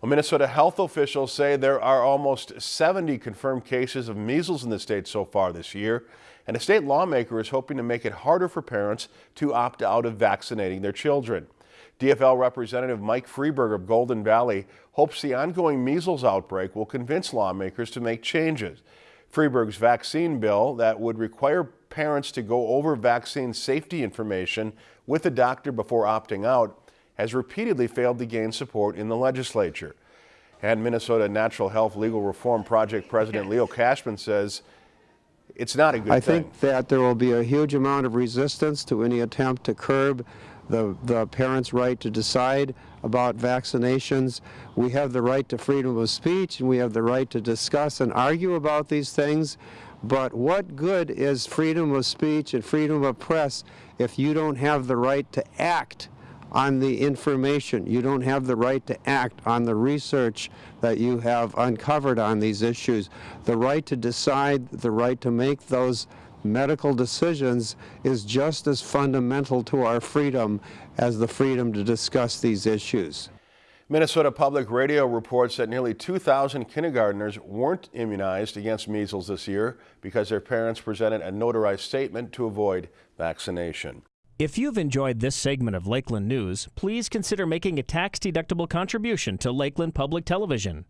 Well, Minnesota health officials say there are almost 70 confirmed cases of measles in the state so far this year, and a state lawmaker is hoping to make it harder for parents to opt out of vaccinating their children. DFL Representative Mike Freiberg of Golden Valley hopes the ongoing measles outbreak will convince lawmakers to make changes. Freiberg's vaccine bill that would require parents to go over vaccine safety information with a doctor before opting out has repeatedly failed to gain support in the legislature. And Minnesota Natural Health Legal Reform Project President Leo Cashman says it's not a good I thing. think that there will be a huge amount of resistance to any attempt to curb the, the parents' right to decide about vaccinations. We have the right to freedom of speech and we have the right to discuss and argue about these things. But what good is freedom of speech and freedom of press if you don't have the right to act on the information. You don't have the right to act on the research that you have uncovered on these issues. The right to decide, the right to make those medical decisions is just as fundamental to our freedom as the freedom to discuss these issues. Minnesota Public Radio reports that nearly 2,000 kindergartners weren't immunized against measles this year because their parents presented a notarized statement to avoid vaccination. If you've enjoyed this segment of Lakeland News, please consider making a tax-deductible contribution to Lakeland Public Television.